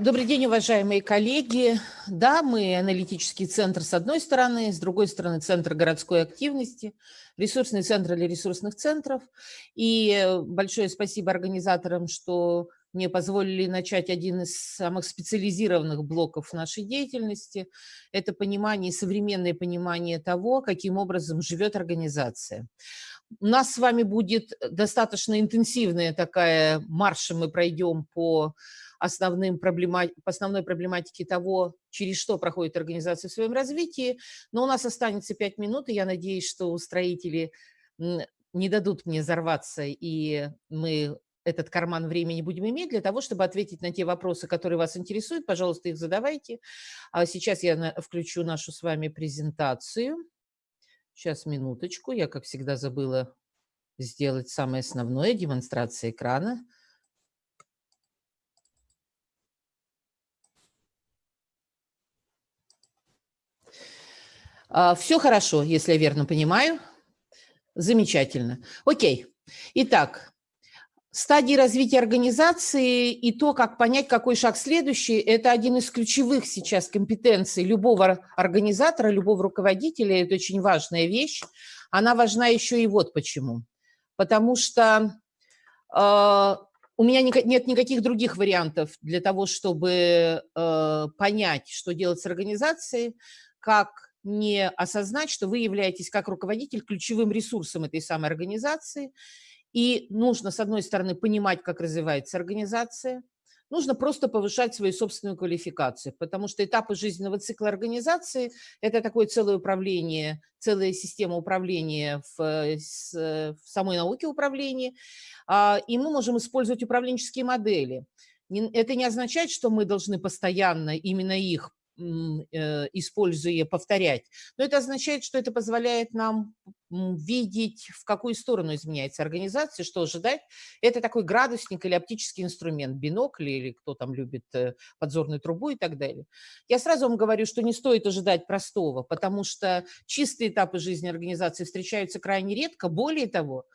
Добрый день, уважаемые коллеги. Да, мы аналитический центр с одной стороны, с другой стороны центр городской активности, ресурсный центр для ресурсных центров. И большое спасибо организаторам, что мне позволили начать один из самых специализированных блоков нашей деятельности. Это понимание, современное понимание того, каким образом живет организация. У нас с вами будет достаточно интенсивная такая марш, мы пройдем по основным проблема, по основной проблематике того, через что проходит организация в своем развитии. Но у нас останется пять минут, и я надеюсь, что строители не дадут мне взорваться, и мы этот карман времени будем иметь для того, чтобы ответить на те вопросы, которые вас интересуют. Пожалуйста, их задавайте. А сейчас я включу нашу с вами презентацию. Сейчас, минуточку. Я, как всегда, забыла сделать самое основное – демонстрация экрана. Все хорошо, если я верно понимаю. Замечательно. Окей. Итак, стадии развития организации и то, как понять, какой шаг следующий, это один из ключевых сейчас компетенций любого организатора, любого руководителя. Это очень важная вещь. Она важна еще и вот почему. Потому что э, у меня нет никаких других вариантов для того, чтобы э, понять, что делать с организацией, как не осознать, что вы являетесь как руководитель ключевым ресурсом этой самой организации. И нужно, с одной стороны, понимать, как развивается организация, нужно просто повышать свою собственную квалификацию, потому что этапы жизненного цикла организации – это такое целое управление, целая система управления в, в самой науке управления, а, и мы можем использовать управленческие модели. Это не означает, что мы должны постоянно именно их Э, используя, повторять. Но это означает, что это позволяет нам видеть, в какую сторону изменяется организация, что ожидать. Это такой градусник или оптический инструмент, бинокль или кто там любит э, подзорную трубу и так далее. Я сразу вам говорю, что не стоит ожидать простого, потому что чистые этапы жизни организации встречаются крайне редко. Более того,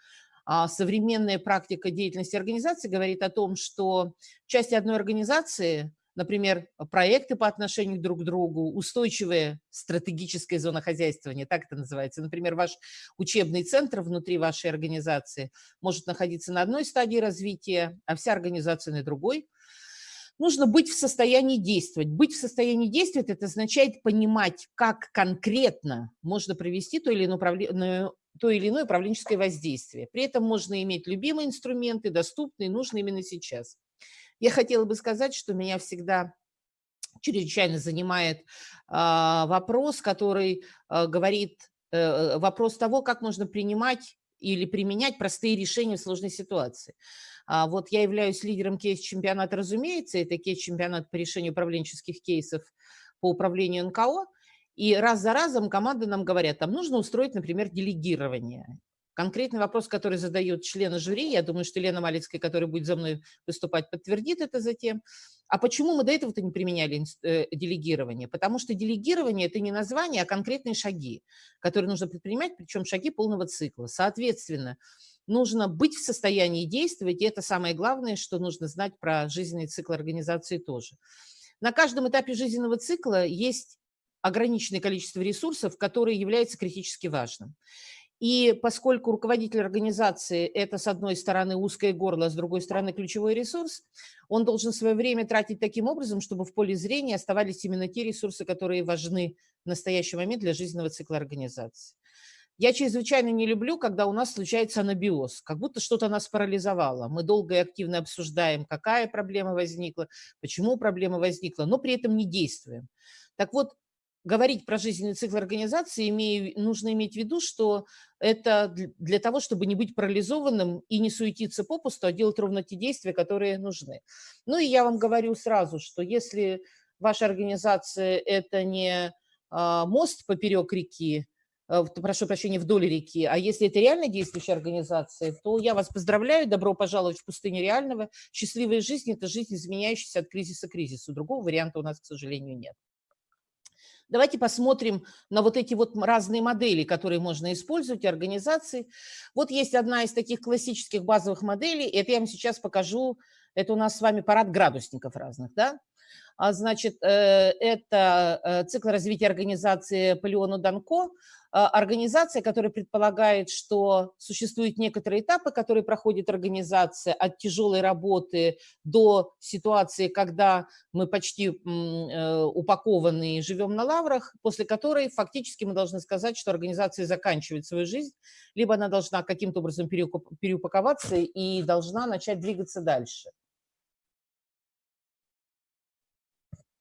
а, современная практика деятельности организации говорит о том, что часть одной организации – например, проекты по отношению друг к другу, устойчивая стратегическая зона хозяйствования, так это называется. Например, ваш учебный центр внутри вашей организации может находиться на одной стадии развития, а вся организация на другой. Нужно быть в состоянии действовать. Быть в состоянии действовать – это означает понимать, как конкретно можно провести то или иное то или иное управленческое воздействие. При этом можно иметь любимые инструменты, доступные, нужные именно сейчас. Я хотела бы сказать, что меня всегда чрезвычайно занимает а, вопрос, который а, говорит, э, вопрос того, как можно принимать или применять простые решения в сложной ситуации. А вот я являюсь лидером кейс-чемпионата, разумеется, это кейс-чемпионат по решению управленческих кейсов по управлению НКО, и раз за разом команды нам говорят, там нужно устроить, например, делегирование. Конкретный вопрос, который задает члены жюри, я думаю, что Лена Малицкая, которая будет за мной выступать, подтвердит это затем. А почему мы до этого-то не применяли э, делегирование? Потому что делегирование – это не название, а конкретные шаги, которые нужно предпринимать, причем шаги полного цикла. Соответственно, нужно быть в состоянии действовать, и это самое главное, что нужно знать про жизненный цикл организации тоже. На каждом этапе жизненного цикла есть ограниченное количество ресурсов, которые являются критически важным. И поскольку руководитель организации – это, с одной стороны, узкое горло, с другой стороны, ключевой ресурс, он должен свое время тратить таким образом, чтобы в поле зрения оставались именно те ресурсы, которые важны в настоящий момент для жизненного цикла организации. Я чрезвычайно не люблю, когда у нас случается анабиоз, как будто что-то нас парализовало. Мы долго и активно обсуждаем, какая проблема возникла, почему проблема возникла, но при этом не действуем. Так вот, говорить про жизненный цикл организации, имею, нужно иметь в виду, что это для того, чтобы не быть парализованным и не суетиться попусту, а делать ровно те действия, которые нужны. Ну и я вам говорю сразу, что если ваша организация – это не а, мост поперек реки, а, прошу прощения, вдоль реки, а если это реально действующая организация, то я вас поздравляю, добро пожаловать в пустыню реального. Счастливая жизнь – это жизнь, изменяющаяся от кризиса к кризису. Другого варианта у нас, к сожалению, нет. Давайте посмотрим на вот эти вот разные модели, которые можно использовать, организации. Вот есть одна из таких классических базовых моделей, это я вам сейчас покажу, это у нас с вами парад градусников разных, да? А, значит, э, это э, цикл развития организации Полеону Данко, а, организация, которая предполагает, что существуют некоторые этапы, которые проходит организация от тяжелой работы до ситуации, когда мы почти э, упакованы и живем на лаврах, после которой фактически мы должны сказать, что организация заканчивает свою жизнь, либо она должна каким-то образом переупаковаться и должна начать двигаться дальше.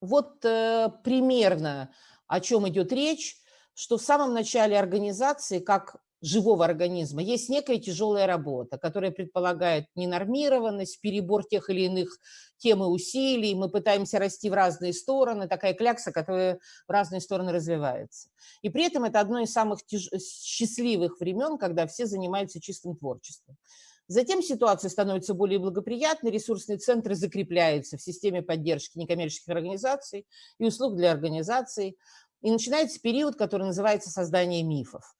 Вот э, примерно о чем идет речь, что в самом начале организации, как живого организма, есть некая тяжелая работа, которая предполагает ненормированность, перебор тех или иных тем и усилий, мы пытаемся расти в разные стороны, такая клякса, которая в разные стороны развивается. И при этом это одно из самых тяж... счастливых времен, когда все занимаются чистым творчеством. Затем ситуация становится более благоприятной, ресурсные центры закрепляются в системе поддержки некоммерческих организаций и услуг для организаций. И начинается период, который называется создание мифов.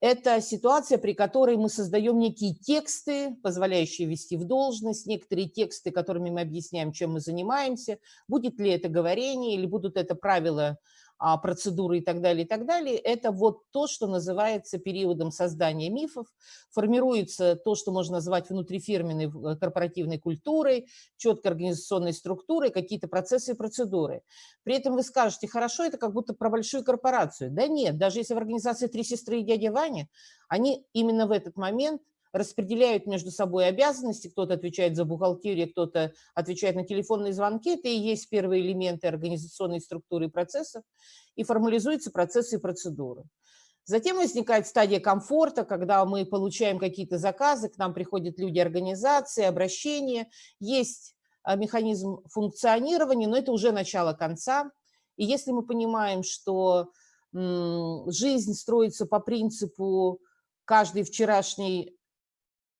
Это ситуация, при которой мы создаем некие тексты, позволяющие вести в должность, некоторые тексты, которыми мы объясняем, чем мы занимаемся, будет ли это говорение или будут это правила процедуры и так далее, и так далее, это вот то, что называется периодом создания мифов. Формируется то, что можно назвать внутрифирменной э, корпоративной культурой, четкой организационной структурой, какие-то процессы и процедуры. При этом вы скажете, хорошо, это как будто про большую корпорацию. Да нет, даже если в организации «Три сестры и дядя Ваня», они именно в этот момент – распределяют между собой обязанности, кто-то отвечает за бухгалтерию, кто-то отвечает на телефонные звонки, это и есть первые элементы организационной структуры и процессов, и формализуются процессы и процедуры. Затем возникает стадия комфорта, когда мы получаем какие-то заказы, к нам приходят люди организации, обращения, есть а, механизм функционирования, но это уже начало конца. И если мы понимаем, что жизнь строится по принципу каждый вчерашний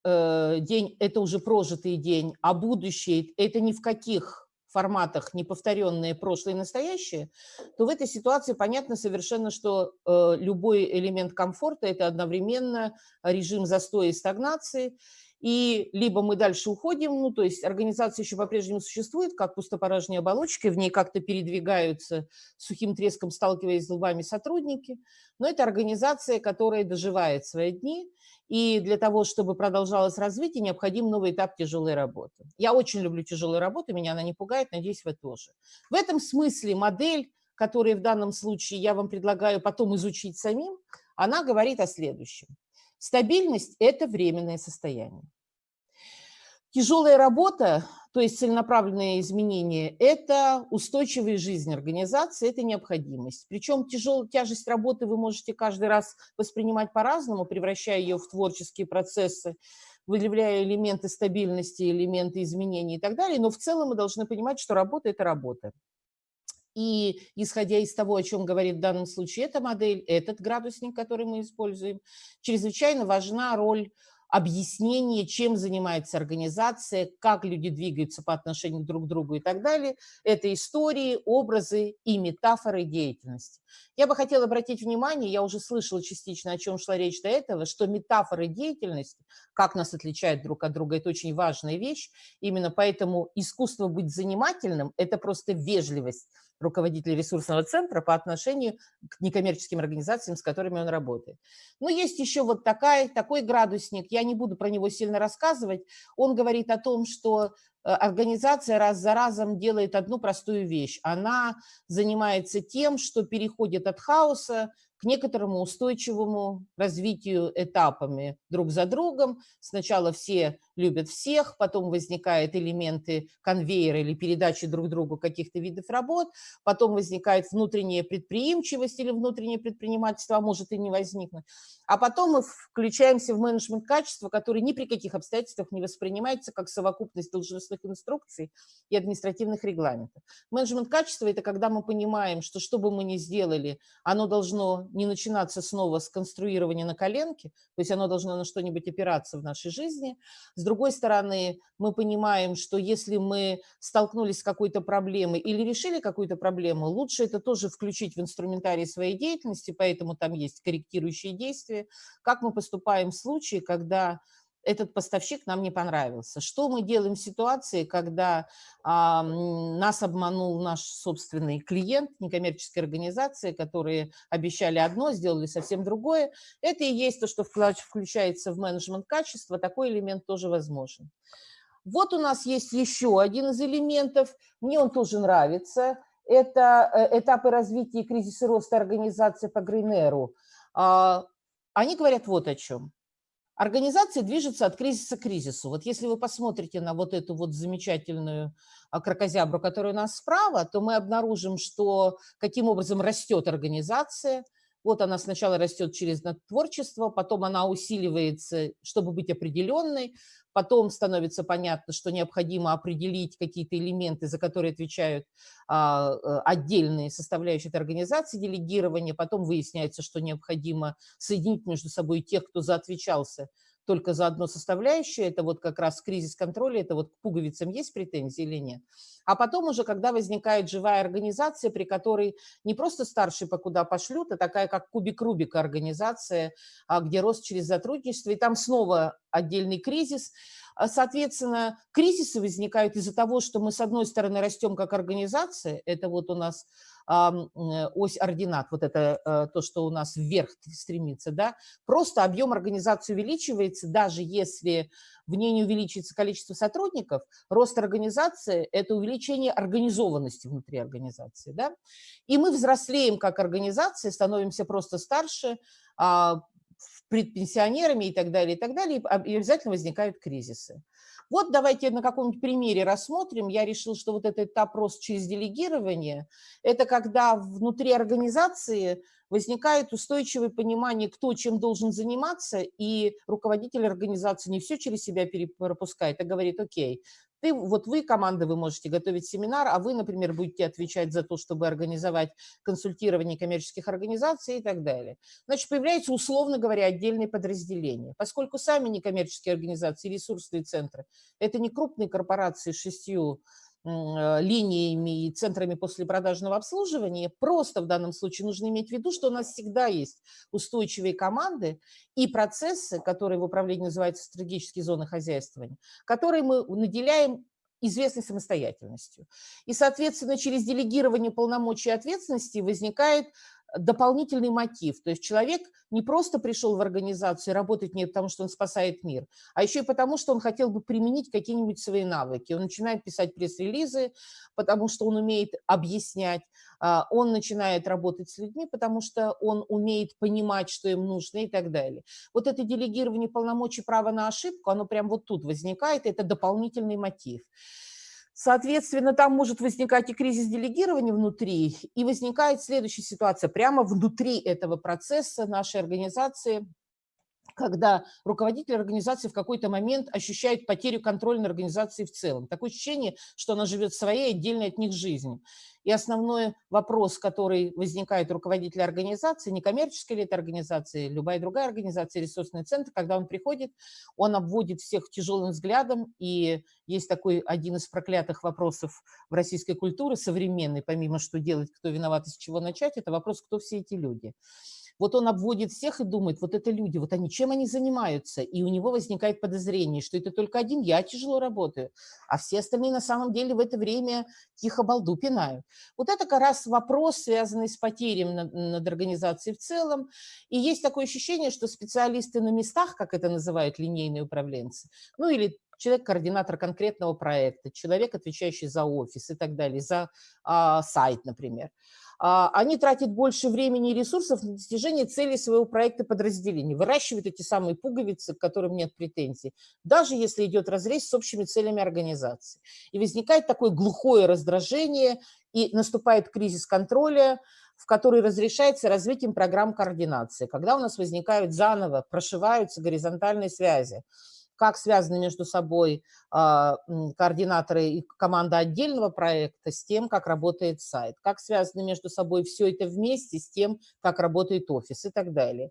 день – это уже прожитый день, а будущее – это ни в каких форматах неповторенные прошлое и настоящее, то в этой ситуации понятно совершенно, что э, любой элемент комфорта – это одновременно режим застоя и стагнации, и либо мы дальше уходим, ну, то есть организация еще по-прежнему существует, как пустопорожняя оболочка, в ней как-то передвигаются сухим треском, сталкиваясь с лбами сотрудники, но это организация, которая доживает свои дни, и для того, чтобы продолжалось развитие, необходим новый этап тяжелой работы. Я очень люблю тяжелую работу, меня она не пугает, надеюсь, вы тоже. В этом смысле модель, которую в данном случае я вам предлагаю потом изучить самим, она говорит о следующем. Стабильность – это временное состояние. Тяжелая работа, то есть целенаправленные изменения – это устойчивая жизнь организации, это необходимость. Причем тяжелую тяжесть работы вы можете каждый раз воспринимать по-разному, превращая ее в творческие процессы, выявляя элементы стабильности, элементы изменений и так далее. Но в целом мы должны понимать, что работа – это работа. И исходя из того, о чем говорит в данном случае эта модель, этот градусник, который мы используем, чрезвычайно важна роль объяснение, чем занимается организация, как люди двигаются по отношению друг к другу и так далее. Это истории, образы и метафоры деятельности. Я бы хотела обратить внимание, я уже слышала частично, о чем шла речь до этого, что метафоры деятельности, как нас отличают друг от друга, это очень важная вещь. Именно поэтому искусство быть занимательным – это просто вежливость руководителя ресурсного центра по отношению к некоммерческим организациям, с которыми он работает. Но есть еще вот такая, такой градусник, я не буду про него сильно рассказывать. Он говорит о том, что э, организация раз за разом делает одну простую вещь. Она занимается тем, что переходит от хаоса к некоторому устойчивому развитию этапами друг за другом. Сначала все любят всех, потом возникают элементы конвейера или передачи друг другу каких-то видов работ, потом возникает внутренняя предприимчивость или внутреннее предпринимательство, а может и не возникнуть. А потом мы включаемся в менеджмент качества, который ни при каких обстоятельствах не воспринимается как совокупность должностных инструкций и административных регламентов. Менеджмент качества – это когда мы понимаем, что что бы мы ни сделали, оно должно не начинаться снова с конструирования на коленке, то есть оно должно на что-нибудь опираться в нашей жизни. С другой стороны, мы понимаем, что если мы столкнулись с какой-то проблемой или решили какую-то проблему, лучше это тоже включить в инструментарий своей деятельности, поэтому там есть корректирующие действия. Как мы поступаем в случае, когда этот поставщик нам не понравился. Что мы делаем в ситуации, когда а, нас обманул наш собственный клиент, некоммерческие организации, которые обещали одно, сделали совсем другое? Это и есть то, что включается в менеджмент качества, такой элемент тоже возможен. Вот у нас есть еще один из элементов, мне он тоже нравится, это э, этапы развития и кризиса роста организации по Грейнеру. А, они говорят вот о чем. Организация движется от кризиса к кризису. Вот если вы посмотрите на вот эту вот замечательную а, крокозябру, которая у нас справа, то мы обнаружим, что каким образом растет организация. Вот она сначала растет через творчество, потом она усиливается, чтобы быть определенной, Потом становится понятно, что необходимо определить какие-то элементы, за которые отвечают а, э, отдельные составляющие этой организации делегирования. Потом выясняется, что необходимо соединить между собой тех, кто заотвечался только за одну составляющую, это вот как раз кризис контроля, это вот к пуговицам есть претензии или нет. А потом уже, когда возникает живая организация, при которой не просто старший по куда пошлют, а такая как кубик Рубика организация, а, где рост через сотрудничество, и там снова отдельный кризис. А, соответственно, кризисы возникают из-за того, что мы, с одной стороны, растем как организация, это вот у нас ось ординат, вот это э, то, что у нас вверх стремится, да, просто объем организации увеличивается, даже если в ней не увеличится количество сотрудников, рост организации – это увеличение организованности внутри организации, да, и мы взрослеем как организация, становимся просто старше, а, предпенсионерами и так далее, и так далее, и обязательно возникают кризисы. Вот давайте на каком-нибудь примере рассмотрим. Я решил, что вот этот этап через делегирование – это когда внутри организации возникает устойчивое понимание, кто чем должен заниматься, и руководитель организации не все через себя пропускает, а говорит, окей, ты, вот вы, команда, вы можете готовить семинар, а вы, например, будете отвечать за то, чтобы организовать консультирование коммерческих организаций и так далее. Значит, появляется, условно говоря, отдельные подразделения. Поскольку сами некоммерческие организации, ресурсные центры – это не крупные корпорации с шестью линиями и центрами послепродажного обслуживания, просто в данном случае нужно иметь в виду, что у нас всегда есть устойчивые команды и процессы, которые в управлении называются стратегические зоны хозяйствования, которые мы наделяем известной самостоятельностью. И, соответственно, через делегирование полномочий и ответственности возникает дополнительный мотив. То есть человек не просто пришел в организацию работать не потому, что он спасает мир, а еще и потому, что он хотел бы применить какие-нибудь свои навыки. Он начинает писать пресс-релизы, потому что он умеет объяснять, а, он начинает работать с людьми, потому что он умеет понимать, что им нужно и так далее. Вот это делегирование полномочий права на ошибку, оно прямо вот тут возникает, это дополнительный мотив. Соответственно, там может возникать и кризис делегирования внутри, и возникает следующая ситуация. Прямо внутри этого процесса нашей организации когда руководитель организации в какой-то момент ощущает потерю контроля над организацией в целом. Такое ощущение, что она живет своей отдельной от них жизнью. И основной вопрос, который возникает у руководителя организации, некоммерческой ли это организации, любая другая организация, ресурсный центр, когда он приходит, он обводит всех тяжелым взглядом, и есть такой один из проклятых вопросов в российской культуре современной, помимо что делать, кто виноват и с чего начать, это вопрос, кто все эти люди. Вот он обводит всех и думает, вот это люди, вот они, чем они занимаются? И у него возникает подозрение, что это только один я тяжело работаю, а все остальные на самом деле в это время тихо балду пинают. Вот это как раз вопрос, связанный с потерем над, над организацией в целом. И есть такое ощущение, что специалисты на местах, как это называют линейные управленцы, ну или человек-координатор конкретного проекта, человек, отвечающий за офис и так далее, за а, сайт, например – они тратят больше времени и ресурсов на достижение целей своего проекта подразделения, выращивают эти самые пуговицы, к которым нет претензий, даже если идет разрез с общими целями организации. И возникает такое глухое раздражение, и наступает кризис контроля, в который разрешается развитием программ координации, когда у нас возникают заново, прошиваются горизонтальные связи как связаны между собой а, координаторы и команда отдельного проекта с тем, как работает сайт, как связаны между собой все это вместе с тем, как работает офис и так далее.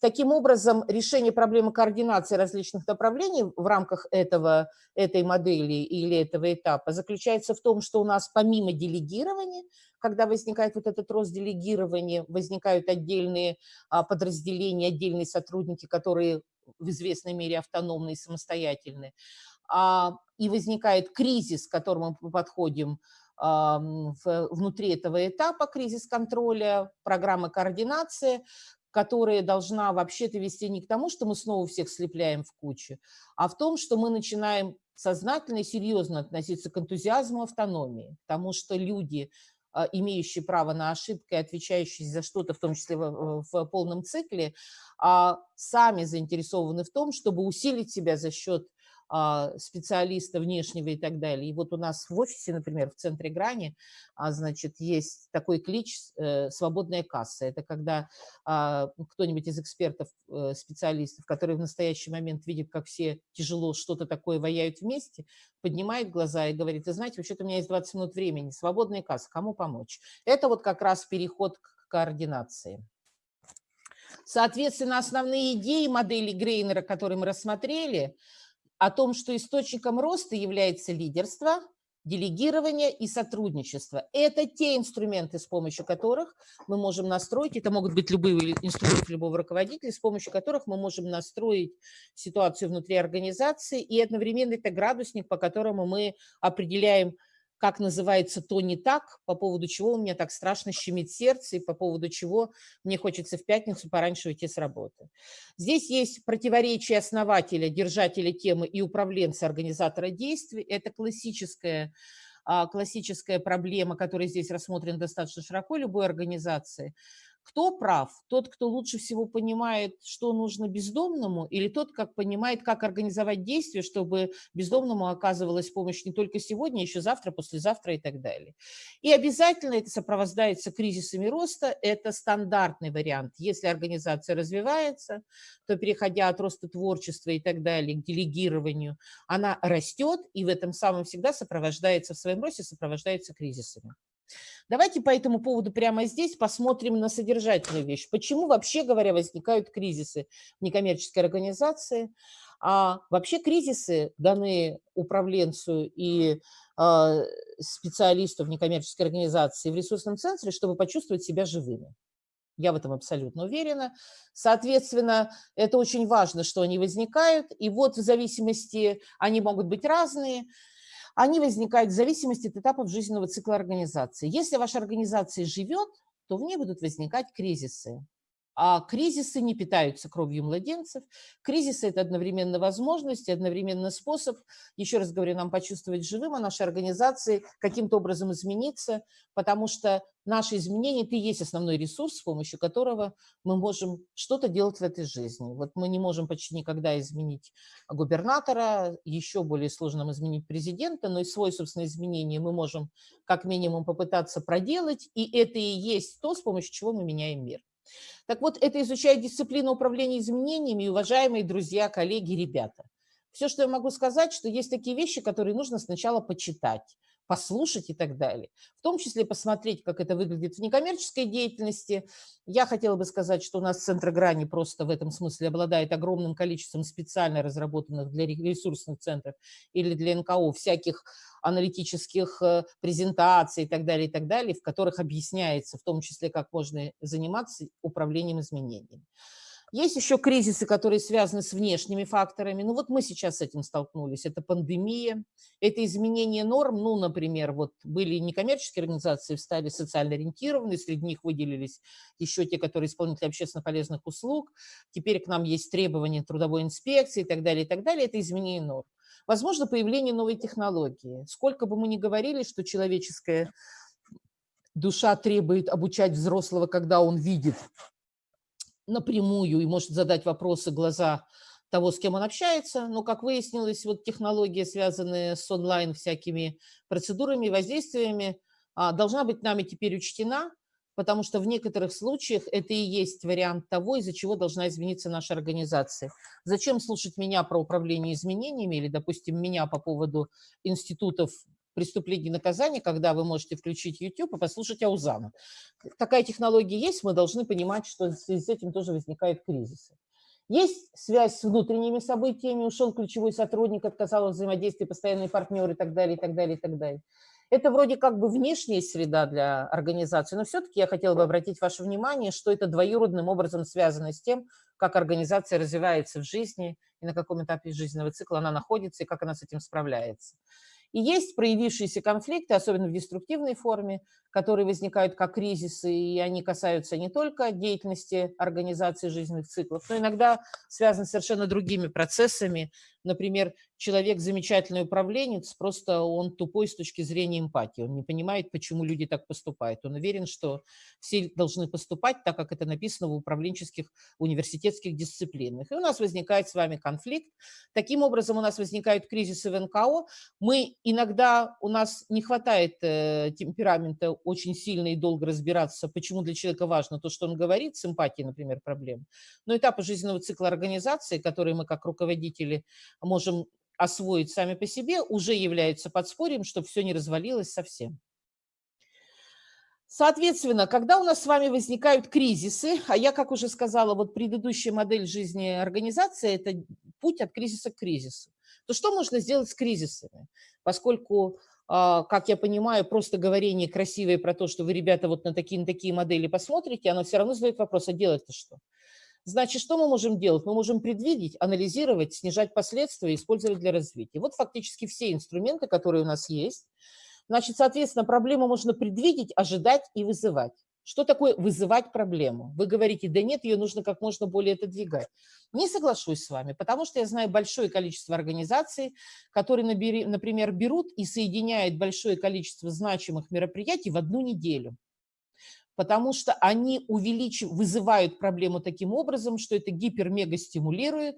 Таким образом, решение проблемы координации различных направлений в рамках этого, этой модели или этого этапа заключается в том, что у нас помимо делегирования, когда возникает вот этот рост делегирования, возникают отдельные а, подразделения, отдельные сотрудники, которые в известной мере автономны и самостоятельны, а, и возникает кризис, к которому мы подходим а, в, внутри этого этапа, кризис контроля, программы координации, которая должна вообще-то вести не к тому, что мы снова всех слепляем в кучу, а в том, что мы начинаем сознательно и серьезно относиться к энтузиазму автономии, потому что люди, а, имеющие право на ошибки, отвечающие за что-то, в том числе в, в полном цикле, а, сами заинтересованы в том, чтобы усилить себя за счет специалиста внешнего и так далее. И вот у нас в офисе, например, в центре Грани, а, значит, есть такой клич э, «свободная касса». Это когда а, кто-нибудь из экспертов, э, специалистов, которые в настоящий момент видят, как все тяжело что-то такое ваяют вместе, поднимает глаза и говорит, вы знаете, вообще-то у меня есть 20 минут времени, свободная касса, кому помочь? Это вот как раз переход к координации. Соответственно, основные идеи модели Грейнера, которые мы рассмотрели – о том, что источником роста является лидерство, делегирование и сотрудничество. Это те инструменты, с помощью которых мы можем настроить, это могут быть любые инструменты любого руководителя, с помощью которых мы можем настроить ситуацию внутри организации, и одновременно это градусник, по которому мы определяем как называется то не так, по поводу чего у меня так страшно щемит сердце и по поводу чего мне хочется в пятницу пораньше уйти с работы. Здесь есть противоречие основателя, держателя темы и управленца организатора действий. Это классическая, а, классическая проблема, которая здесь рассмотрена достаточно широко любой организации – кто прав? Тот, кто лучше всего понимает, что нужно бездомному, или тот, как понимает, как организовать действия, чтобы бездомному оказывалась помощь не только сегодня, еще завтра, послезавтра и так далее. И обязательно это сопровождается кризисами роста. Это стандартный вариант. Если организация развивается, то переходя от роста творчества и так далее к делегированию, она растет и в этом самом всегда сопровождается, в своем росте сопровождается кризисами. Давайте по этому поводу прямо здесь посмотрим на содержательную вещь. Почему вообще говоря возникают кризисы в некоммерческой организации? А вообще кризисы, данные управленцу и э, специалисту в некоммерческой организации в ресурсном центре, чтобы почувствовать себя живыми. Я в этом абсолютно уверена. Соответственно, это очень важно, что они возникают. И вот в зависимости, они могут быть разные, они возникают в зависимости от этапов жизненного цикла организации. Если ваша организация живет, то в ней будут возникать кризисы. А кризисы не питаются кровью младенцев. Кризисы – это одновременно возможность одновременно способ, еще раз говорю, нам почувствовать живым, а нашей организации каким-то образом измениться, потому что наши изменения – это и есть основной ресурс, с помощью которого мы можем что-то делать в этой жизни. Вот мы не можем почти никогда изменить губернатора, еще более сложно нам изменить президента, но и свой, собственно, изменение мы можем как минимум попытаться проделать, и это и есть то, с помощью чего мы меняем мир. Так вот, это изучает дисциплина управления изменениями, уважаемые друзья, коллеги, ребята. Все, что я могу сказать, что есть такие вещи, которые нужно сначала почитать, послушать и так далее. В том числе посмотреть, как это выглядит в некоммерческой деятельности. Я хотела бы сказать, что у нас Центр Грани просто в этом смысле обладает огромным количеством специально разработанных для ресурсных центров или для НКО всяких аналитических э, презентаций и так далее, и так далее, в которых объясняется в том числе, как можно заниматься управлением изменениями. Есть еще кризисы, которые связаны с внешними факторами. Ну вот мы сейчас с этим столкнулись. Это пандемия, это изменение норм. Ну, например, вот были некоммерческие организации, стали социально ориентированные, среди них выделились еще те, которые исполнители общественно полезных услуг. Теперь к нам есть требования трудовой инспекции и так далее, и так далее. Это изменение норм. Возможно, появление новой технологии. Сколько бы мы ни говорили, что человеческая душа требует обучать взрослого, когда он видит напрямую и может задать вопросы глаза того, с кем он общается. Но, как выяснилось, вот технология, связанная с онлайн всякими процедурами, воздействиями, а, должна быть нами теперь учтена, потому что в некоторых случаях это и есть вариант того, из-за чего должна измениться наша организация. Зачем слушать меня про управление изменениями или, допустим, меня по поводу институтов преступлений и наказаний, когда вы можете включить YouTube и послушать Аузана. Такая технология есть, мы должны понимать, что с этим тоже возникают кризисы. Есть связь с внутренними событиями, ушел ключевой сотрудник, отказал от взаимодействия, постоянный партнер и так далее, и так далее, и так далее. Это вроде как бы внешняя среда для организации, но все-таки я хотела бы обратить ваше внимание, что это двоюродным образом связано с тем, как организация развивается в жизни и на каком этапе жизненного цикла она находится и как она с этим справляется. И есть проявившиеся конфликты, особенно в деструктивной форме, которые возникают как кризисы, и они касаются не только деятельности организации жизненных циклов, но иногда связаны с совершенно другими процессами. Например, человек замечательный управленец, просто он тупой с точки зрения эмпатии, он не понимает, почему люди так поступают. Он уверен, что все должны поступать так, как это написано в управленческих университетских дисциплинах. И у нас возникает с вами конфликт. Таким образом, у нас возникают кризисы в НКО. Мы иногда, у нас не хватает э, темперамента очень сильно и долго разбираться, почему для человека важно то, что он говорит, с эмпатией, например, проблем. Но этапы жизненного цикла организации, которые мы как руководители можем освоить сами по себе, уже являются подспорьем, чтобы все не развалилось совсем. Соответственно, когда у нас с вами возникают кризисы, а я, как уже сказала, вот предыдущая модель жизни организации – это путь от кризиса к кризису, то что можно сделать с кризисами? Поскольку а, как я понимаю, просто говорение красивое про то, что вы, ребята, вот на такие, такие модели посмотрите, оно все равно задает вопрос, а делать-то что? Значит, что мы можем делать? Мы можем предвидеть, анализировать, снижать последствия, использовать для развития. Вот фактически все инструменты, которые у нас есть. Значит, соответственно, проблему можно предвидеть, ожидать и вызывать. Что такое вызывать проблему? Вы говорите, да нет, ее нужно как можно более отодвигать. Не соглашусь с вами, потому что я знаю большое количество организаций, которые, например, берут и соединяют большое количество значимых мероприятий в одну неделю. Потому что они увеличивают, вызывают проблему таким образом, что это гипер-мега стимулирует,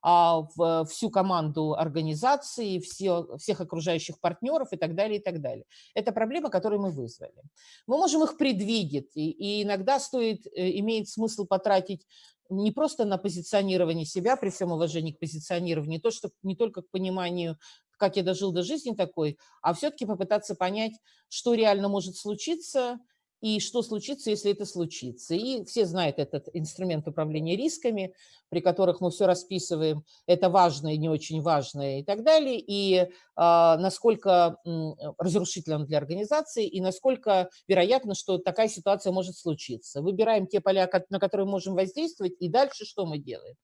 а, в всю команду организации, все, всех окружающих партнеров и так далее, и так далее. Это проблема, которую мы вызвали. Мы можем их предвидеть, и, и иногда стоит, э, имеет смысл потратить не просто на позиционирование себя, при всем уважении к позиционированию, то, что, не только к пониманию, как я дожил до жизни такой, а все-таки попытаться понять, что реально может случиться, и что случится, если это случится. И все знают этот инструмент управления рисками, при которых мы все расписываем, это важное, не очень важное и так далее, и э, насколько э, разрушителен для организации, и насколько вероятно, что такая ситуация может случиться. Выбираем те поля, на которые можем воздействовать, и дальше что мы делаем?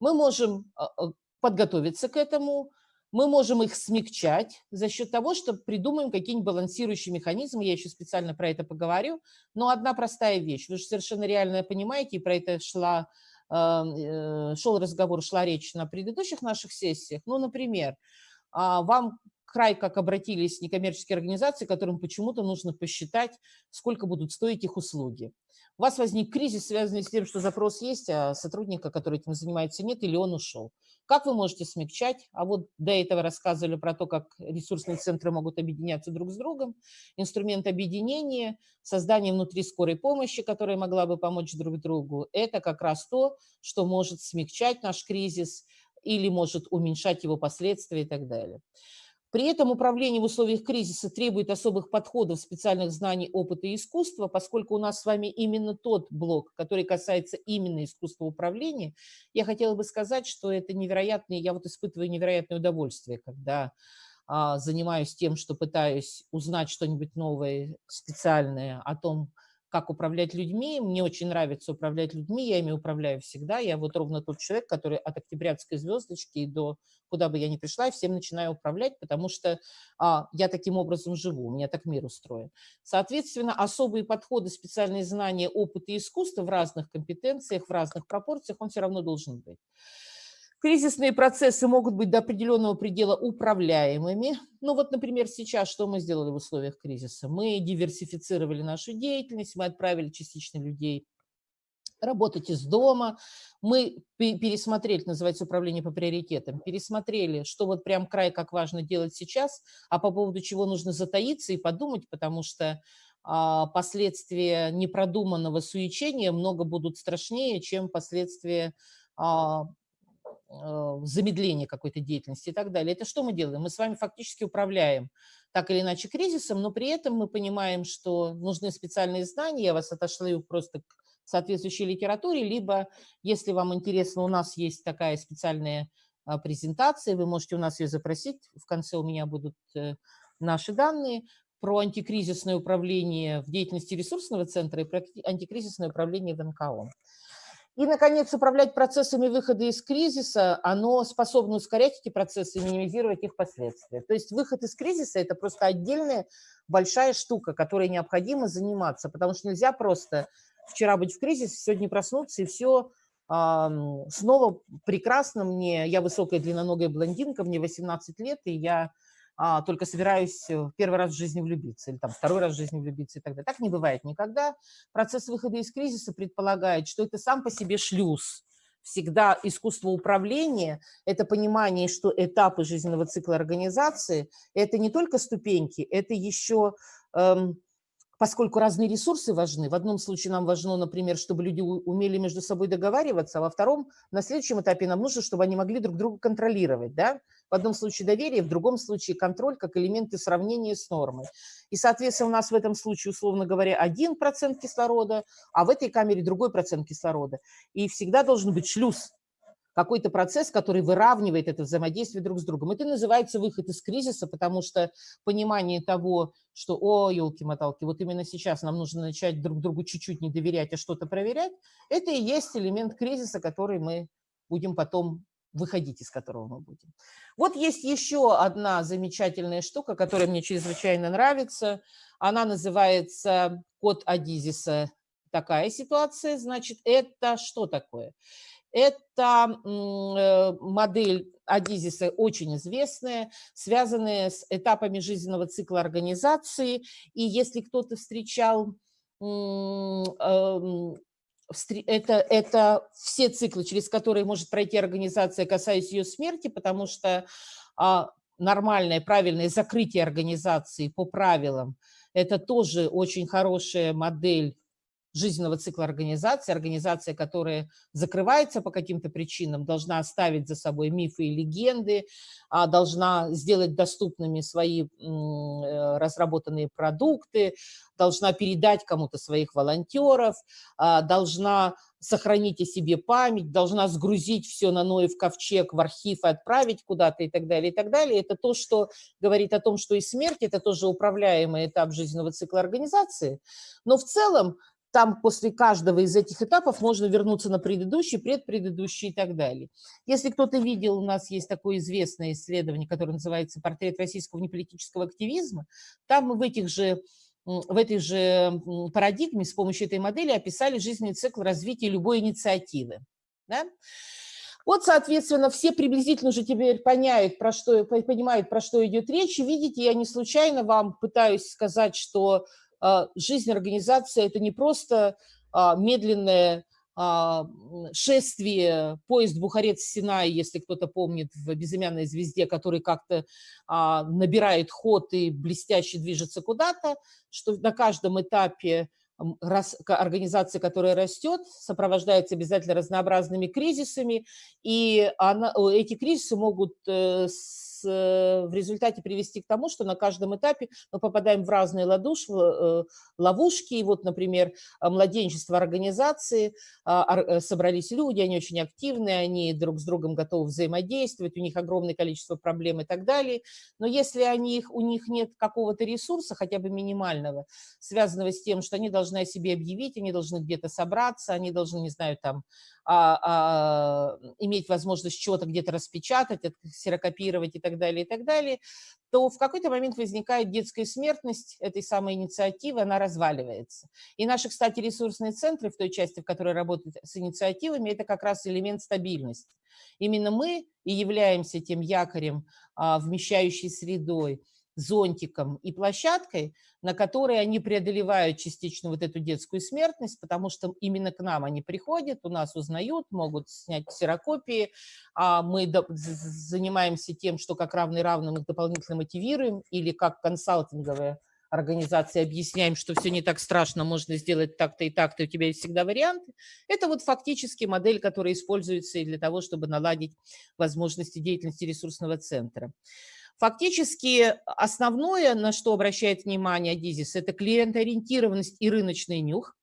Мы можем подготовиться к этому, мы можем их смягчать за счет того, что придумаем какие-нибудь балансирующие механизмы, я еще специально про это поговорю, но одна простая вещь, вы же совершенно реально понимаете, и про это шла, э, шел разговор, шла речь на предыдущих наших сессиях, ну, например, а, вам край как обратились некоммерческие организации, которым почему-то нужно посчитать, сколько будут стоить их услуги. У вас возник кризис, связанный с тем, что запрос есть, а сотрудника, который этим занимается, нет, или он ушел. Как вы можете смягчать? А вот до этого рассказывали про то, как ресурсные центры могут объединяться друг с другом. Инструмент объединения, создание внутри скорой помощи, которая могла бы помочь друг другу, это как раз то, что может смягчать наш кризис или может уменьшать его последствия и так далее. При этом управление в условиях кризиса требует особых подходов, специальных знаний, опыта и искусства, поскольку у нас с вами именно тот блок, который касается именно искусства управления, я хотела бы сказать, что это невероятное, я вот испытываю невероятное удовольствие, когда а, занимаюсь тем, что пытаюсь узнать что-нибудь новое, специальное о том, как управлять людьми. Мне очень нравится управлять людьми, я ими управляю всегда. Я вот ровно тот человек, который от октябрятской звездочки до куда бы я ни пришла, всем начинаю управлять, потому что а, я таким образом живу, у меня так мир устроен. Соответственно, особые подходы, специальные знания, опыт и искусство в разных компетенциях, в разных пропорциях, он все равно должен быть. Кризисные процессы могут быть до определенного предела управляемыми. Ну вот, например, сейчас что мы сделали в условиях кризиса? Мы диверсифицировали нашу деятельность, мы отправили частично людей работать из дома. Мы пересмотрели, называется управление по приоритетам, пересмотрели, что вот прям край как важно делать сейчас, а по поводу чего нужно затаиться и подумать, потому что а, последствия непродуманного суечения много будут страшнее, чем последствия а, замедление какой-то деятельности и так далее. Это что мы делаем? Мы с вами фактически управляем так или иначе кризисом, но при этом мы понимаем, что нужны специальные знания, я вас отошлю просто к соответствующей литературе, либо, если вам интересно, у нас есть такая специальная а, презентация, вы можете у нас ее запросить, в конце у меня будут э, наши данные, про антикризисное управление в деятельности ресурсного центра и про антикризисное управление в НКО. И, наконец, управлять процессами выхода из кризиса, оно способно ускорять эти процессы и минимизировать их последствия. То есть выход из кризиса – это просто отдельная большая штука, которой необходимо заниматься, потому что нельзя просто вчера быть в кризисе, сегодня проснуться и все снова прекрасно мне, я высокая длинноногая блондинка, мне 18 лет, и я а, только собираюсь э, первый раз в жизни влюбиться, или там второй раз в жизни влюбиться и так далее. Так не бывает никогда. Процесс выхода из кризиса предполагает, что это сам по себе шлюз. Всегда искусство управления – это понимание, что этапы жизненного цикла организации – это не только ступеньки, это еще эм, поскольку разные ресурсы важны. В одном случае нам важно, например, чтобы люди умели между собой договариваться, а во втором, на следующем этапе нам нужно, чтобы они могли друг друга контролировать. Да? В одном случае доверие, в другом случае контроль как элементы сравнения с нормой. И, соответственно, у нас в этом случае, условно говоря, один процент кислорода, а в этой камере другой процент кислорода. И всегда должен быть шлюз какой-то процесс, который выравнивает это взаимодействие друг с другом. Это называется выход из кризиса, потому что понимание того, что, о, елки-моталки, вот именно сейчас нам нужно начать друг другу чуть-чуть не доверять, а что-то проверять, это и есть элемент кризиса, который мы будем потом выходить из которого мы будем. Вот есть еще одна замечательная штука, которая мне чрезвычайно нравится. Она называется код Адизиса. Такая ситуация, значит, это что такое? Это э, модель Адизиса очень известная, связанная с этапами жизненного цикла организации. И если кто-то встречал эм, это, это все циклы, через которые может пройти организация, касаясь ее смерти, потому что а, нормальное, правильное закрытие организации по правилам – это тоже очень хорошая модель жизненного цикла организации. Организация, которая закрывается по каким-то причинам, должна оставить за собой мифы и легенды, а, должна сделать доступными свои э, разработанные продукты, должна передать кому-то своих волонтеров, а, должна сохранить о себе память, должна сгрузить все на Ноев ковчег в архив и отправить куда-то и так далее, и так далее. Это то, что говорит о том, что и смерть – это тоже управляемый этап жизненного цикла организации. Но в целом там после каждого из этих этапов можно вернуться на предыдущий, предпредыдущий и так далее. Если кто-то видел, у нас есть такое известное исследование, которое называется «Портрет российского неполитического активизма». Там мы в этих же в этой же парадигме с помощью этой модели описали жизненный цикл развития любой инициативы. Да? Вот, соответственно, все приблизительно уже теперь понимают, про что, понимают, про что идет речь. И видите, я не случайно вам пытаюсь сказать, что жизнь организации – это не просто а, медленное а, шествие, поезд Бухарец-Синай, если кто-то помнит, в «Безымянной звезде», который как-то набирает ход и блестяще движется куда-то, что на каждом этапе организация, которая растет, сопровождается обязательно разнообразными кризисами, и она, эти кризисы могут э, в результате привести к тому, что на каждом этапе мы попадаем в разные ладуш, э, ловушки. И вот, например, младенчество организации, а, э, собрались люди, они очень активные, они друг с другом готовы взаимодействовать, у них огромное количество проблем и так далее. Но если они, у них нет какого-то ресурса, хотя бы минимального, связанного с тем, что они должны о себе объявить, они должны где-то собраться, они должны, не знаю, там а, а, иметь возможность чего-то где-то распечатать, ксерокопировать и так далее, и так далее, то в какой-то момент возникает детская смертность этой самой инициативы, она разваливается. И наши, кстати, ресурсные центры в той части, в которой работают с инициативами, это как раз элемент стабильности. Именно мы и являемся тем якорем, а, вмещающей средой, зонтиком и площадкой, на которой они преодолевают частично вот эту детскую смертность, потому что именно к нам они приходят, у нас узнают, могут снять ксерокопии, а мы занимаемся тем, что как равный равным их дополнительно мотивируем, или как консалтинговая организация объясняем, что все не так страшно, можно сделать так-то и так-то, у тебя есть всегда варианты. Это вот фактически модель, которая используется и для того, чтобы наладить возможности деятельности ресурсного центра. Фактически основное, на что обращает внимание Дизис, это клиентоориентированность и рыночный нюх,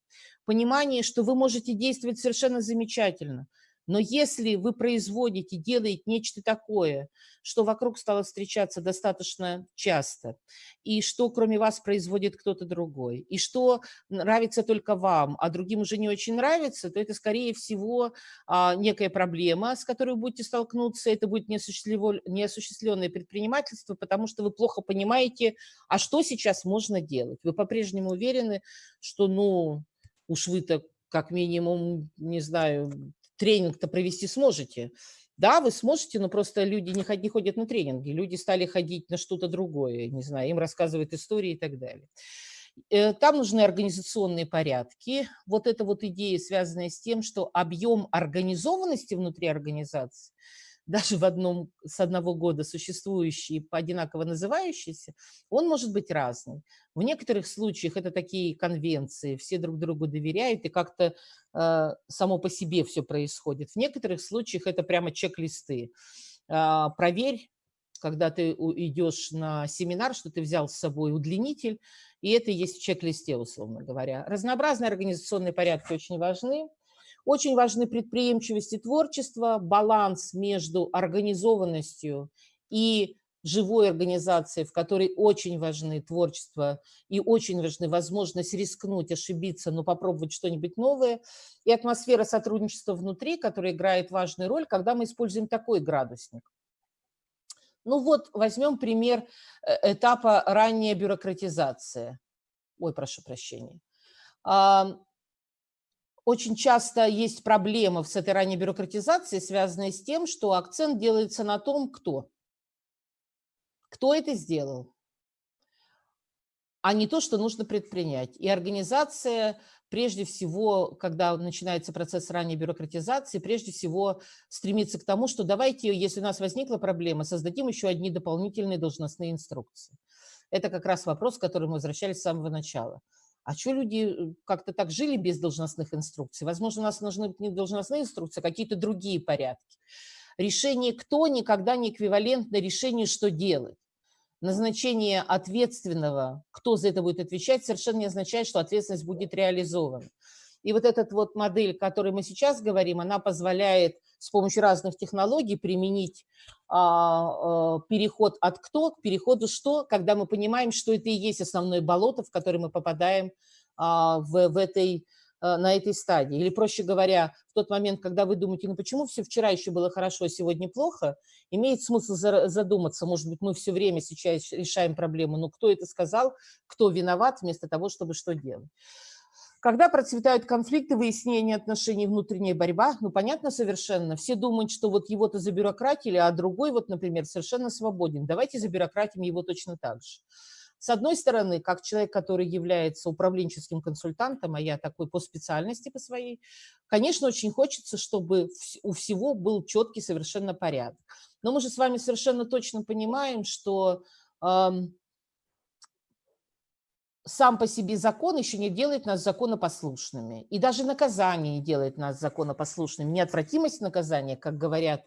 понимание, что вы можете действовать совершенно замечательно, Но если вы производите, делаете нечто такое, что вокруг стало встречаться достаточно часто, и что кроме вас производит кто-то другой, и что нравится только вам, а другим уже не очень нравится, то это, скорее всего, а, некая проблема, с которой вы будете столкнуться. Это будет неосуществленное предпринимательство, потому что вы плохо понимаете, а что сейчас можно делать. Вы по-прежнему уверены, что, ну, уж вы-то как минимум, не знаю, тренинг-то провести сможете. Да, вы сможете, но просто люди не, ходят, на тренинги, люди стали ходить на что-то другое, не знаю, им рассказывают истории и так далее. Э, там нужны организационные порядки. Вот эта вот идея, связанная с тем, что объем организованности внутри организации даже в одном, с одного года существующий, одинаково называющийся, он может быть разный. В некоторых случаях это такие конвенции, все друг другу доверяют, и как-то э, само по себе все происходит. В некоторых случаях это прямо чек-листы. Э, проверь, когда ты идешь на семинар, что ты взял с собой удлинитель, и это есть в чек-листе, условно говоря. Разнообразные организационные порядки очень важны. Очень важны предприимчивость и творчество, баланс между организованностью и живой организацией, в которой очень важны творчество и очень важны возможность рискнуть, ошибиться, но попробовать что-нибудь новое, и атмосфера сотрудничества внутри, которая играет важную роль, когда мы используем такой градусник. Ну вот, возьмем пример э, этапа ранняя бюрократизация. Ой, прошу прощения очень часто есть проблемы с этой ранней бюрократизацией, связанные с тем, что акцент делается на том, кто. Кто это сделал, а не то, что нужно предпринять. И организация, прежде всего, когда начинается процесс ранней бюрократизации, прежде всего стремится к тому, что давайте, если у нас возникла проблема, создадим еще одни дополнительные должностные инструкции. Это как раз вопрос, к которому мы возвращались с самого начала. А что люди э, как-то так жили без должностных инструкций? Возможно, у нас нужны не должностные инструкции, а какие-то другие порядки. Решение «кто» никогда не эквивалентно решению «что делать». Назначение ответственного, кто за это будет отвечать, совершенно не означает, что ответственность будет реализована. И вот эта вот модель, о которой мы сейчас говорим, она позволяет с помощью разных технологий применить а, а, переход от кто к переходу что, когда мы понимаем, что это и есть основное болото, в которое мы попадаем а, в, в этой, а, на этой стадии. Или, проще говоря, в тот момент, когда вы думаете, ну почему все вчера еще было хорошо, а сегодня плохо, имеет смысл задуматься, может быть, мы все время сейчас решаем проблему, ну кто это сказал, кто виноват, вместо того, чтобы что делать. Когда процветают конфликты, выяснение отношений, внутренняя борьба, ну, понятно совершенно, все думают, что вот его-то забюрократили, а другой вот, например, совершенно свободен. Давайте забюрократим его точно так же. С одной стороны, как человек, который является управленческим консультантом, а я такой по специальности по своей, конечно, очень хочется, чтобы у всего был четкий совершенно порядок. Но мы же с вами совершенно точно понимаем, что сам по себе закон еще не делает нас законопослушными. И даже наказание не делает нас законопослушными. Неотвратимость наказания, как говорят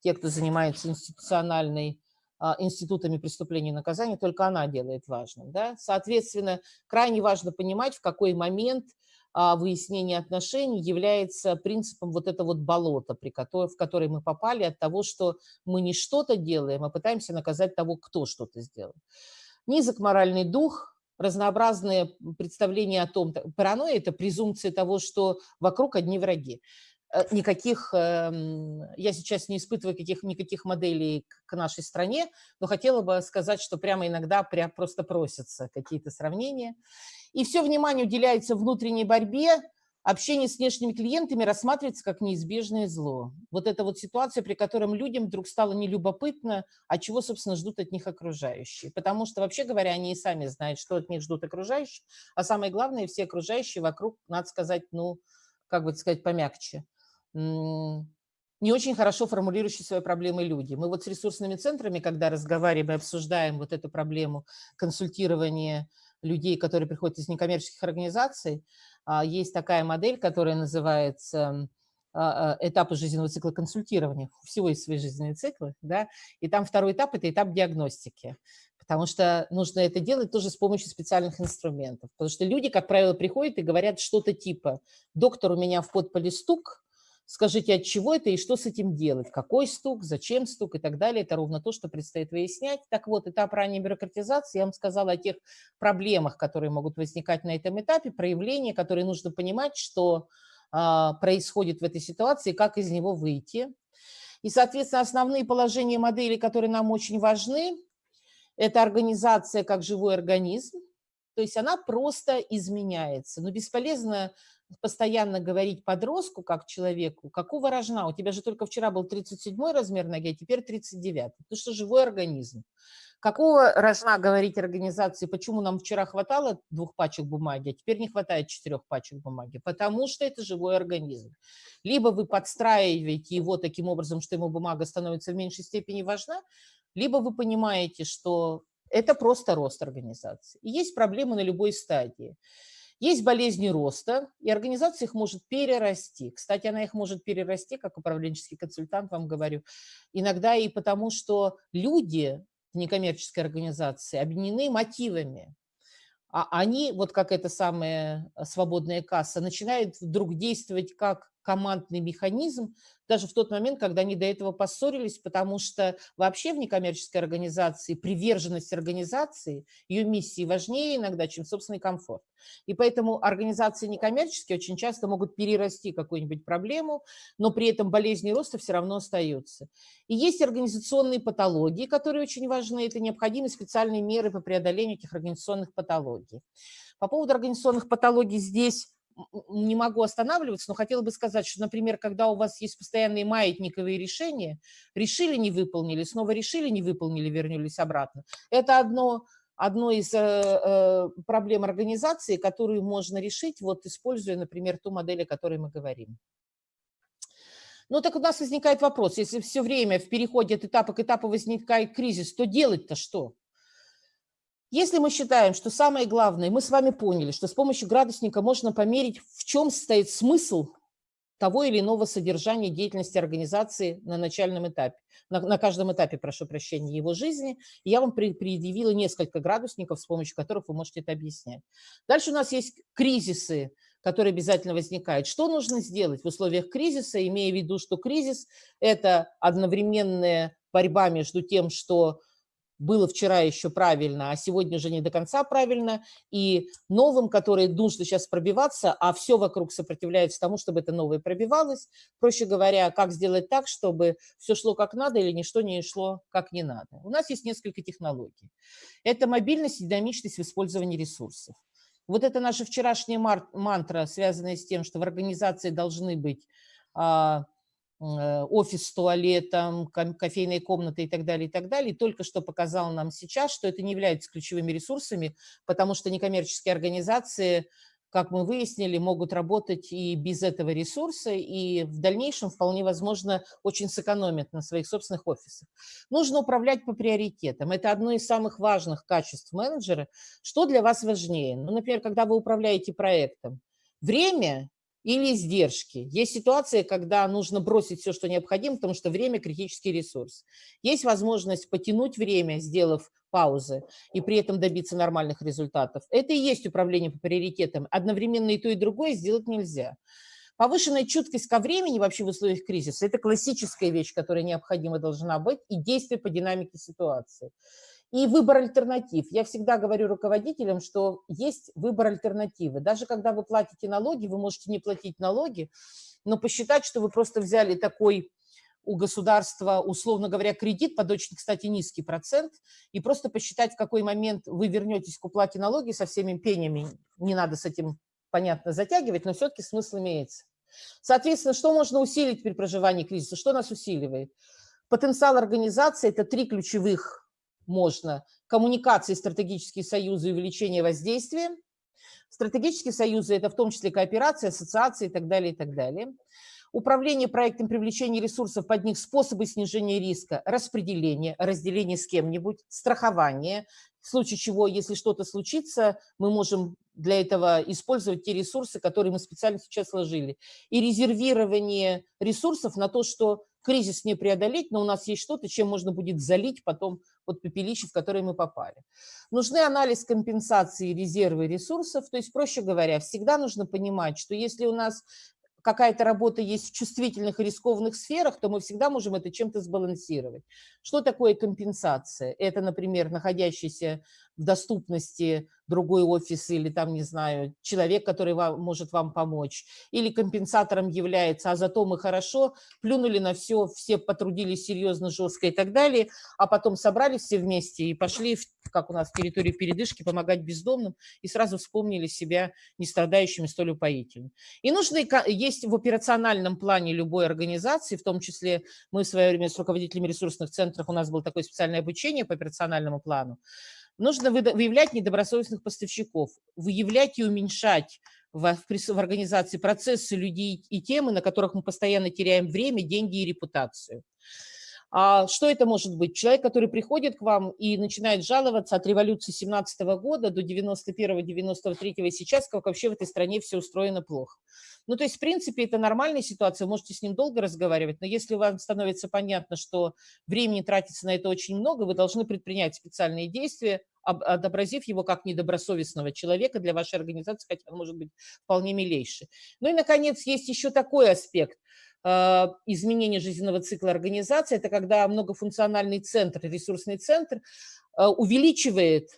те, кто занимается институциональной а, институтами преступления и наказания, только она делает важным. Да? Соответственно, крайне важно понимать, в какой момент а, выяснение отношений является принципом вот это вот болото, при которой, в которое мы попали от того, что мы не что-то делаем, а пытаемся наказать того, кто что-то сделал. Низок моральный дух, разнообразные представления о том, паранойя – это презумпция того, что вокруг одни враги. Э, никаких, эм, я сейчас не испытываю каких, никаких моделей к нашей стране, но хотела бы сказать, что прямо иногда прям просто просятся какие-то сравнения. И все внимание уделяется внутренней борьбе, общение с внешними клиентами рассматривается как неизбежное зло. Вот эта вот ситуация, при котором людям вдруг стало нелюбопытно, а чего, собственно, ждут от них окружающие. Потому что, вообще говоря, они и сами знают, что от них ждут окружающие, а самое главное, все окружающие вокруг, надо сказать, ну, как бы сказать, помягче, не очень хорошо формулирующие свои проблемы люди. Мы вот с ресурсными центрами, когда разговариваем и обсуждаем вот эту проблему консультирования людей, которые приходят из некоммерческих организаций, есть такая модель, которая называется а, а, этапы жизненного цикла консультирования. Всего есть свои жизненные циклы, да, и там второй этап – это этап диагностики, потому что нужно это делать тоже с помощью специальных инструментов, потому что люди, как правило, приходят и говорят что-то типа «доктор, у меня в подполе стук», Скажите, от чего это и что с этим делать? Какой стук, зачем стук и так далее. Это ровно то, что предстоит выяснять. Так вот, этап ранней бюрократизации, я вам сказала о тех проблемах, которые могут возникать на этом этапе, проявления, которые нужно понимать, что а, происходит в этой ситуации, как из него выйти. И, соответственно, основные положения модели, которые нам очень важны, это организация как живой организм, то есть она просто изменяется. Но бесполезно постоянно говорить подростку, как человеку, какого рожна, у тебя же только вчера был 37 размер ноги, а теперь 39. Ты что, живой организм. Какого рожна говорить организации, почему нам вчера хватало двух пачек бумаги, а теперь не хватает четырех пачек бумаги? Потому что это живой организм. Либо вы подстраиваете его таким образом, что ему бумага становится в меньшей степени важна, либо вы понимаете, что это просто рост организации. И есть проблемы на любой стадии. Есть болезни роста, и организация их может перерасти. Кстати, она их может перерасти, как управленческий консультант вам говорю, иногда и потому, что люди в некоммерческой организации объединены мотивами. А они, вот как эта самая свободная касса, начинают вдруг действовать как командный механизм, даже в тот момент, когда они до этого поссорились, потому что вообще в некоммерческой организации приверженность организации, ее миссии важнее иногда, чем собственный комфорт. И поэтому организации некоммерческие очень часто могут перерасти какую-нибудь проблему, но при этом болезни роста все равно остаются. И есть организационные патологии, которые очень важны. Это необходимы специальные меры по преодолению этих организационных патологий. По поводу организационных патологий здесь не могу останавливаться, но хотела бы сказать, что, например, когда у вас есть постоянные маятниковые решения, решили, не выполнили, снова решили, не выполнили, вернулись обратно. Это одно, одно из э, э, проблем организации, которую можно решить, вот используя, например, ту модель, о которой мы говорим. Ну так у нас возникает вопрос, если все время в переходе от этапа к этапу возникает кризис, то делать-то что? Если мы считаем, что самое главное, мы с вами поняли, что с помощью градусника можно померить, в чем состоит смысл того или иного содержания деятельности организации на начальном этапе, на, на каждом этапе, прошу прощения, его жизни. И я вам при, предъявила несколько градусников, с помощью которых вы можете это объяснять. Дальше у нас есть кризисы, которые обязательно возникают. Что нужно сделать в условиях кризиса, имея в виду, что кризис – это одновременная борьба между тем, что было вчера еще правильно, а сегодня уже не до конца правильно, и новым, которые нужно сейчас пробиваться, а все вокруг сопротивляется тому, чтобы это новое пробивалось. Проще говоря, как сделать так, чтобы все шло как надо или ничто не шло как не надо. У нас есть несколько технологий. Это мобильность и динамичность в использовании ресурсов. Вот это наша вчерашняя мантра, связанная с тем, что в организации должны быть а, офис с туалетом, кофейные комнаты и так далее, и так далее. И только что показал нам сейчас, что это не является ключевыми ресурсами, потому что некоммерческие организации, как мы выяснили, могут работать и без этого ресурса, и в дальнейшем вполне возможно очень сэкономят на своих собственных офисах. Нужно управлять по приоритетам. Это одно из самых важных качеств менеджера. Что для вас важнее? Ну, например, когда вы управляете проектом, время или издержки. Есть ситуация, когда нужно бросить все, что необходимо, потому что время – критический ресурс. Есть возможность потянуть время, сделав паузы, и при этом добиться нормальных результатов. Это и есть управление по приоритетам. Одновременно и то, и другое сделать нельзя. Повышенная чуткость ко времени вообще в условиях кризиса – это классическая вещь, которая необходима должна быть, и действие по динамике ситуации. И выбор альтернатив. Я всегда говорю руководителям, что есть выбор альтернативы. Даже когда вы платите налоги, вы можете не платить налоги, но посчитать, что вы просто взяли такой у государства, условно говоря, кредит под очень, кстати, низкий процент, и просто посчитать, в какой момент вы вернетесь к уплате налоги со всеми пенями. Не надо с этим, понятно, затягивать, но все-таки смысл имеется. Соответственно, что можно усилить при проживании кризиса? Что нас усиливает? Потенциал организации – это три ключевых можно. Коммуникации, стратегические союзы и увеличение воздействия. Стратегические союзы – это в том числе кооперация, ассоциации и так далее, и так далее. Управление проектом привлечения ресурсов под них, способы снижения риска, распределение, разделение с кем-нибудь, страхование, в случае чего, если что-то случится, мы можем для этого использовать те ресурсы, которые мы специально сейчас сложили. И резервирование ресурсов на то, что кризис не преодолеть, но у нас есть что-то, чем можно будет залить потом вот пепелище, в которое мы попали. Нужны анализ компенсации резервы ресурсов, то есть, проще говоря, всегда нужно понимать, что если у нас какая-то работа есть в чувствительных и рискованных сферах, то мы всегда можем это чем-то сбалансировать. Что такое компенсация? Это, например, находящийся в доступности другой офис или там, не знаю, человек, который вам, может вам помочь, или компенсатором является, а зато мы хорошо плюнули на все, все потрудились серьезно, жестко и так далее, а потом собрались все вместе и пошли, в, как у нас в территории передышки, помогать бездомным, и сразу вспомнили себя не страдающими столь упоительно. И нужно, есть в операциональном плане любой организации, в том числе мы в свое время с руководителями ресурсных центров, у нас было такое специальное обучение по операциональному плану, Нужно выявлять недобросовестных поставщиков, выявлять и уменьшать в, организации процессы людей и темы, на которых мы постоянно теряем время, деньги и репутацию. А что это может быть? Человек, который приходит к вам и начинает жаловаться от революции 17 года до 91-93 и сейчас, как вообще в этой стране все устроено плохо. Ну, то есть, в принципе, это нормальная ситуация, можете с ним долго разговаривать, но если вам становится понятно, что времени тратится на это очень много, вы должны предпринять специальные действия, отобразив его как недобросовестного человека для вашей организации, хотя он может быть вполне милейший. Ну и, наконец, есть еще такой аспект – а, изменения жизненного цикла организации, это когда многофункциональный центр, ресурсный центр а, увеличивает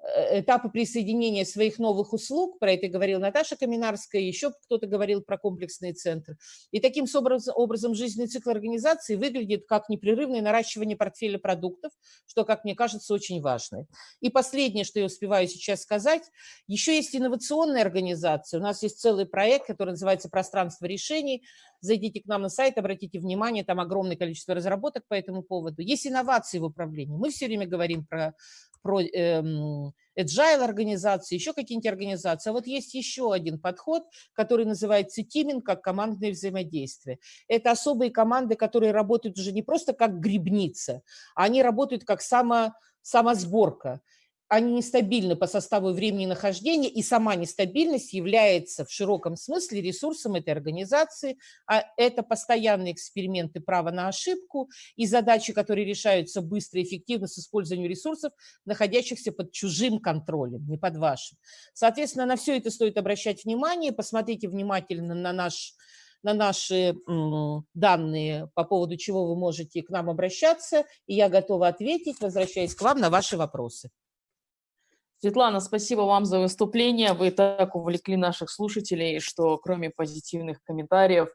Э, этапы присоединения своих новых услуг, про это говорила Наташа Каминарская, еще кто-то говорил про комплексные центры. И таким образом жизненный цикл организации выглядит как непрерывное наращивание портфеля продуктов, что, как мне кажется, очень важно. И последнее, что я успеваю сейчас сказать, еще есть инновационная организация. У нас есть целый проект, который называется «Пространство решений». Зайдите к нам на сайт, обратите внимание, там огромное количество разработок по этому поводу. Есть инновации в управлении. Мы все время говорим про про эм, agile организации, еще какие-нибудь организации. А вот есть еще один подход, который называется тиминг, как командное взаимодействие. Это особые команды, которые работают уже не просто как грибница, а они работают как само, самосборка они нестабильны по составу времени нахождения, и сама нестабильность является в широком смысле ресурсом этой организации. А это постоянные эксперименты права на ошибку и задачи, которые решаются быстро и эффективно с использованием ресурсов, находящихся под чужим контролем, не под вашим. Соответственно, на все это стоит обращать внимание. Посмотрите внимательно на наш на наши данные, по поводу чего вы можете к нам обращаться, и я готова ответить, возвращаясь к вам на ваши вопросы. Светлана, спасибо вам за выступление. Вы так увлекли наших слушателей, что кроме позитивных комментариев,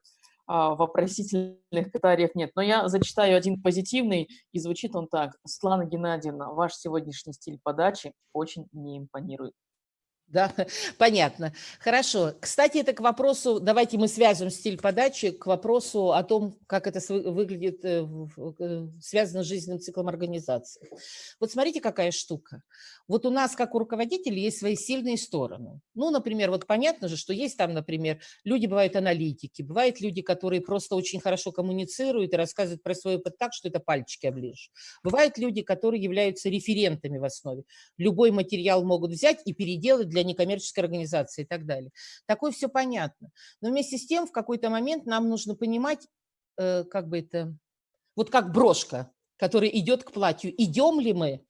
а, вопросительных комментариев нет. Но я зачитаю один позитивный, и звучит он так. Светлана Геннадьевна, ваш сегодняшний стиль подачи очень не импонирует. Да, понятно. Хорошо. Кстати, это к вопросу, давайте мы свяжем стиль подачи к вопросу о том, как это выглядит, э, э, связано с жизненным циклом организации. Вот смотрите, какая штука. Вот у нас, как у руководителей, есть свои сильные стороны. Ну, например, вот понятно же, что есть там, например, люди бывают аналитики, бывают люди, которые просто очень хорошо коммуницируют и рассказывают про свой опыт так, что это пальчики оближешь. Бывают люди, которые являются референтами в основе. Любой материал могут взять и переделать для некоммерческой организации и так далее. Такое все понятно. Но вместе с тем в какой-то момент нам нужно понимать, э, как бы это, вот как брошка, которая идет к платью. Идем ли мы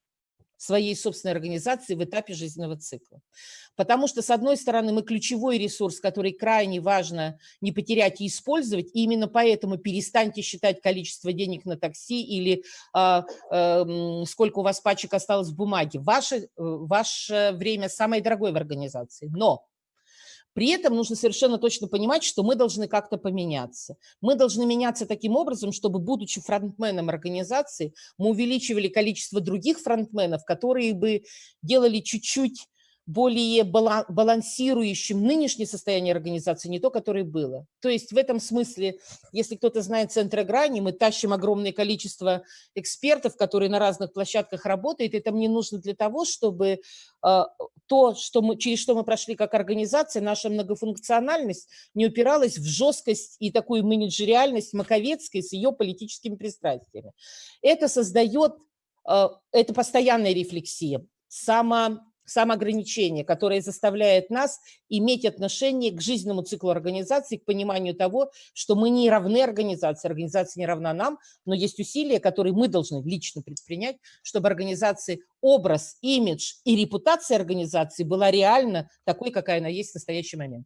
своей собственной организации в этапе жизненного цикла. Потому что, с одной стороны, мы ключевой ресурс, который крайне важно не потерять и использовать, и именно поэтому перестаньте считать количество денег на такси или э, э, сколько у вас пачек осталось в бумаге. Ваше, э, ваше время самое дорогое в организации. Но при этом нужно совершенно точно понимать, что мы должны как-то поменяться. Мы должны меняться таким образом, чтобы, будучи фронтменом организации, мы увеличивали количество других фронтменов, которые бы делали чуть-чуть более балансирующим нынешнее состояние организации, не то, которое было. То есть в этом смысле, если кто-то знает центры грани, мы тащим огромное количество экспертов, которые на разных площадках работают. Это мне нужно для того, чтобы э, то, что мы, через что мы прошли как организация, наша многофункциональность не упиралась в жесткость и такую менеджериальность Маковецкой с ее политическими пристрастиями. Это создает, э, это постоянная рефлексия, само самоограничение, которое заставляет нас иметь отношение к жизненному циклу организации, к пониманию того, что мы не равны организации, организация не равна нам, но есть усилия, которые мы должны лично предпринять, чтобы организации образ, имидж и репутация организации была реально такой, какая она есть в настоящий момент.